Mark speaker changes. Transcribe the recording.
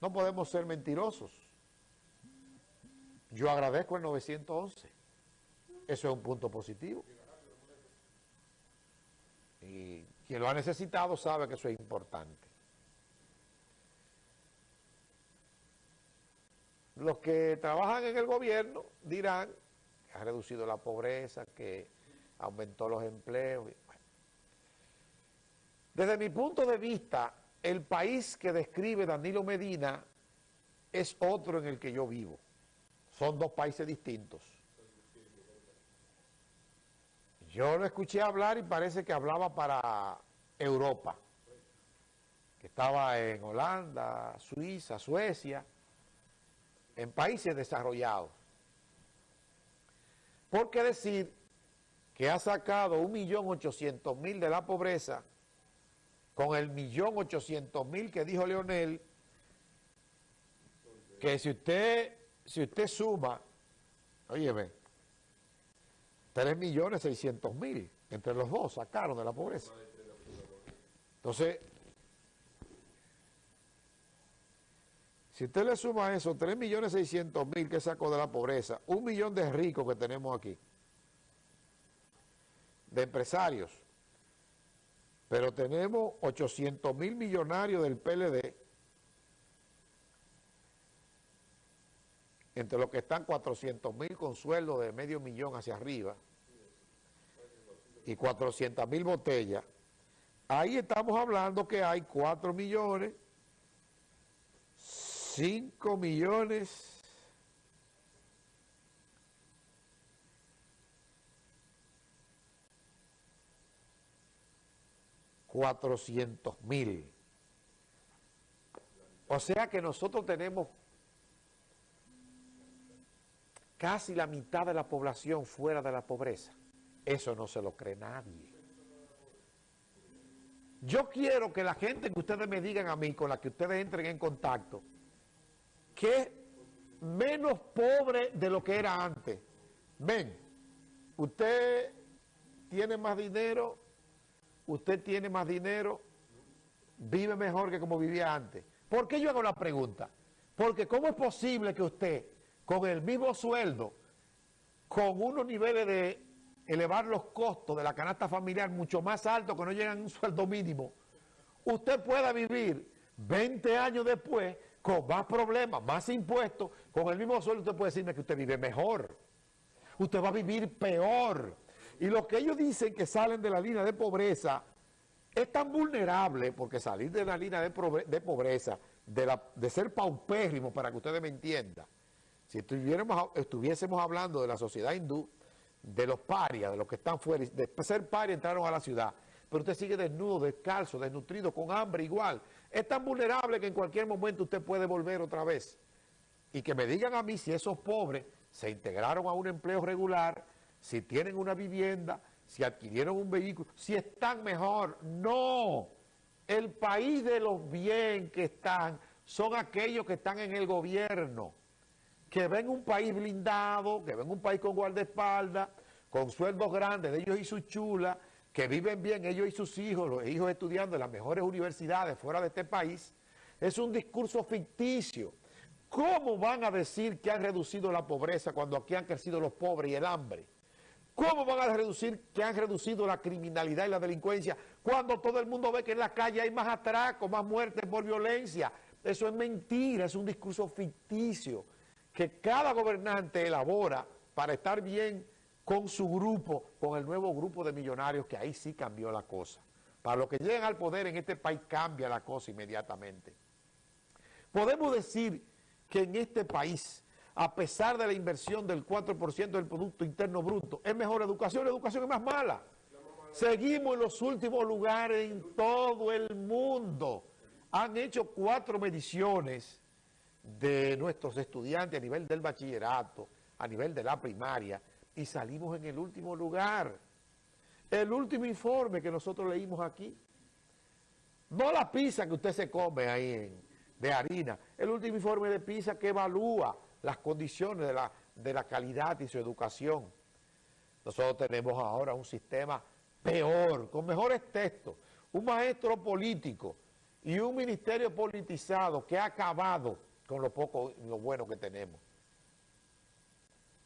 Speaker 1: No podemos ser mentirosos. Yo agradezco el 911. Eso es un punto positivo. Y quien lo ha necesitado sabe que eso es importante. Los que trabajan en el gobierno dirán que ha reducido la pobreza, que aumentó los empleos. Desde mi punto de vista, el país que describe Danilo Medina es otro en el que yo vivo. Son dos países distintos. Yo lo escuché hablar y parece que hablaba para Europa, que estaba en Holanda, Suiza, Suecia, en países desarrollados. ¿Por qué decir que ha sacado un millón ochocientos mil de la pobreza con el millón ochocientos mil que dijo Leonel, que si usted, si usted suma, óyeme, 3 millones 600 mil, entre los dos sacaron de la pobreza. Entonces, Si usted le suma eso, 3 millones 600 mil que sacó de la pobreza, un millón de ricos que tenemos aquí, de empresarios, pero tenemos 800 mil millonarios del PLD, entre los que están 400 mil con sueldo de medio millón hacia arriba, y 400 mil botellas, ahí estamos hablando que hay 4 millones 5 millones cuatrocientos mil. O sea que nosotros tenemos casi la mitad de la población fuera de la pobreza. Eso no se lo cree nadie. Yo quiero que la gente que ustedes me digan a mí, con la que ustedes entren en contacto, que menos pobre de lo que era antes. Ven, usted tiene más dinero, usted tiene más dinero, vive mejor que como vivía antes. ¿Por qué yo hago la pregunta? Porque ¿cómo es posible que usted, con el mismo sueldo, con unos niveles de elevar los costos de la canasta familiar mucho más altos que no llegan a un sueldo mínimo, usted pueda vivir 20 años después con más problemas, más impuestos, con el mismo sueldo usted puede decirme que usted vive mejor. Usted va a vivir peor. Y lo que ellos dicen que salen de la línea de pobreza es tan vulnerable, porque salir de la línea de, pobreza, de, ser paupérrimo, para que ustedes me entiendan, si estuviésemos hablando de la sociedad hindú, de los parias, de los que están fuera, de ser parias entraron a la ciudad, pero usted sigue desnudo, descalzo, desnutrido, con hambre igual. Es tan vulnerable que en cualquier momento usted puede volver otra vez. Y que me digan a mí si esos pobres se integraron a un empleo regular, si tienen una vivienda, si adquirieron un vehículo, si están mejor. No, el país de los bien que están son aquellos que están en el gobierno, que ven un país blindado, que ven un país con guardaespaldas, con sueldos grandes de ellos y sus chulas, que viven bien ellos y sus hijos, los hijos estudiando en las mejores universidades fuera de este país, es un discurso ficticio. ¿Cómo van a decir que han reducido la pobreza cuando aquí han crecido los pobres y el hambre? ¿Cómo van a reducir que han reducido la criminalidad y la delincuencia cuando todo el mundo ve que en la calle hay más atracos, más muertes por violencia? Eso es mentira, es un discurso ficticio que cada gobernante elabora para estar bien con su grupo, con el nuevo grupo de millonarios, que ahí sí cambió la cosa. Para los que llegan al poder en este país cambia la cosa inmediatamente. Podemos decir que en este país, a pesar de la inversión del 4% del Producto Interno Bruto, es mejor educación, la educación es más mala. Seguimos en los últimos lugares en todo el mundo. Han hecho cuatro mediciones de nuestros estudiantes a nivel del bachillerato, a nivel de la primaria, y salimos en el último lugar. El último informe que nosotros leímos aquí, no la pizza que usted se come ahí de harina, el último informe de PISA que evalúa las condiciones de la, de la calidad y su educación. Nosotros tenemos ahora un sistema peor, con mejores textos, un maestro político y un ministerio politizado que ha acabado con lo poco, lo bueno que tenemos.